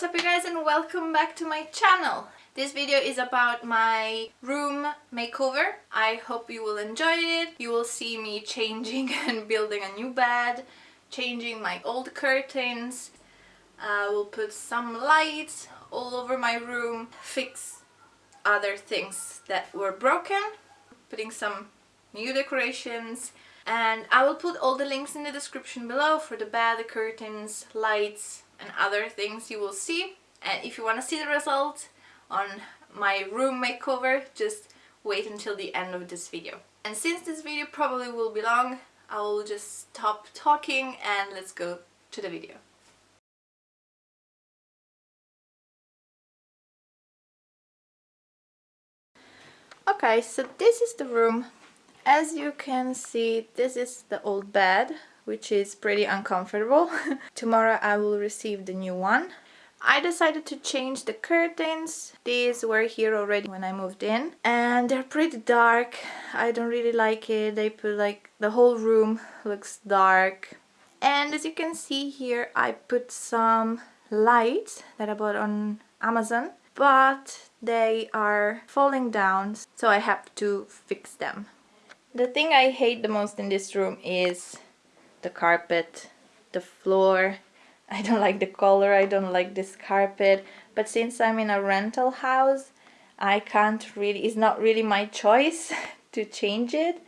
What's up you guys and welcome back to my channel. This video is about my room makeover. I hope you will enjoy it. You will see me changing and building a new bed, changing my old curtains. I will put some lights all over my room, fix other things that were broken, putting some new decorations and I will put all the links in the description below for the bed, the curtains, lights and other things you will see and if you want to see the result on my room makeover just wait until the end of this video. And since this video probably will be long I will just stop talking and let's go to the video. Okay, so this is the room. As you can see, this is the old bed, which is pretty uncomfortable. Tomorrow I will receive the new one. I decided to change the curtains. These were here already when I moved in and they're pretty dark. I don't really like it. They put like the whole room looks dark. And as you can see here, I put some lights that I bought on Amazon but they are falling down so I have to fix them. The thing I hate the most in this room is the carpet, the floor. I don't like the color, I don't like this carpet but since I'm in a rental house I can't really, it's not really my choice to change it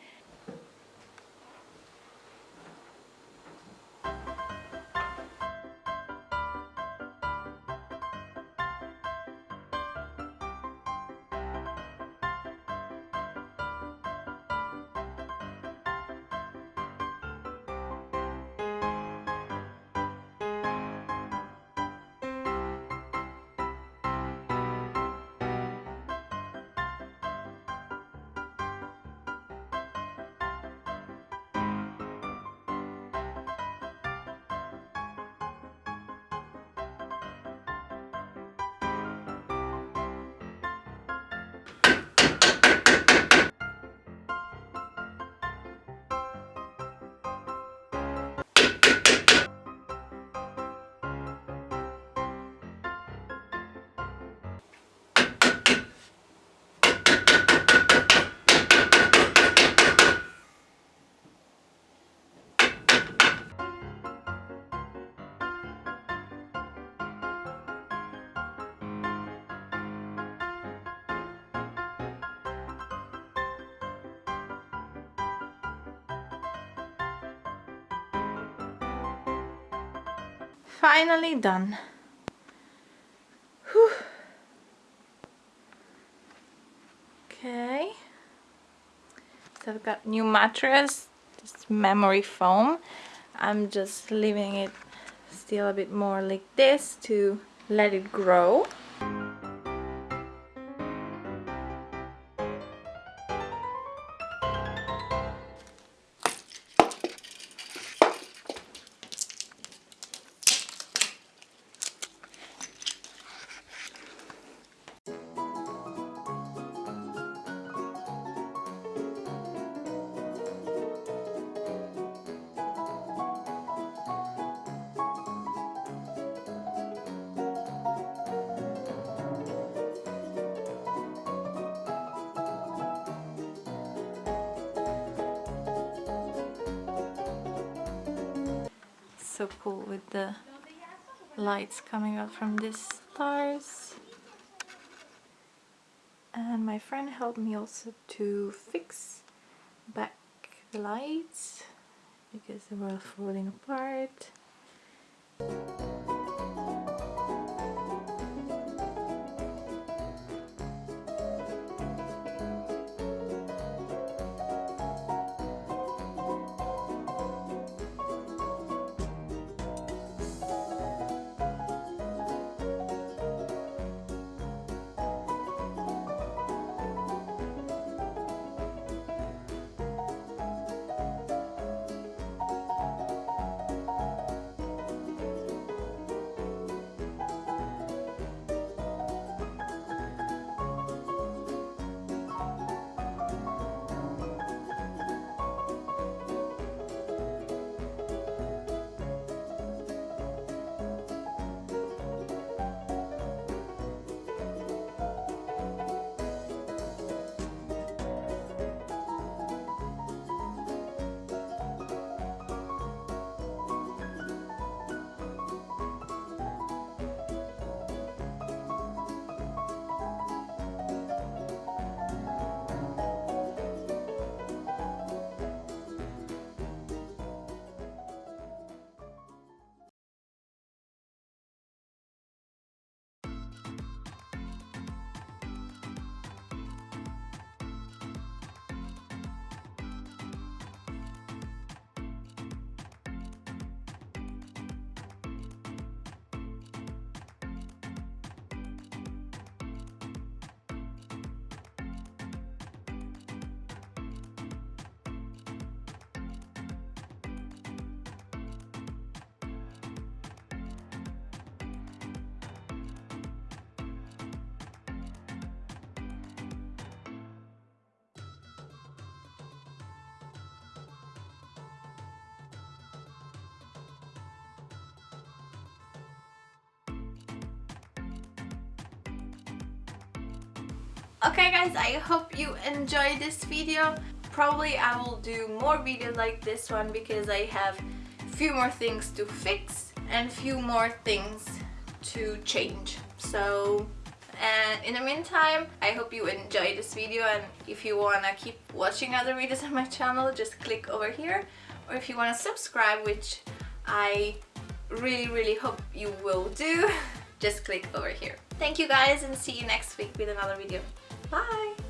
finally done. Whew. Okay. So I've got new mattress, this memory foam. I'm just leaving it still a bit more like this to let it grow. So cool with the lights coming out from these stars. And my friend helped me also to fix back the lights because they were falling apart Okay guys, I hope you enjoyed this video. Probably I will do more videos like this one because I have few more things to fix and few more things to change. So and in the meantime I hope you enjoyed this video and if you wanna keep watching other videos on my channel just click over here or if you wanna subscribe which I really really hope you will do just click over here. Thank you guys and see you next week with another video. Bye!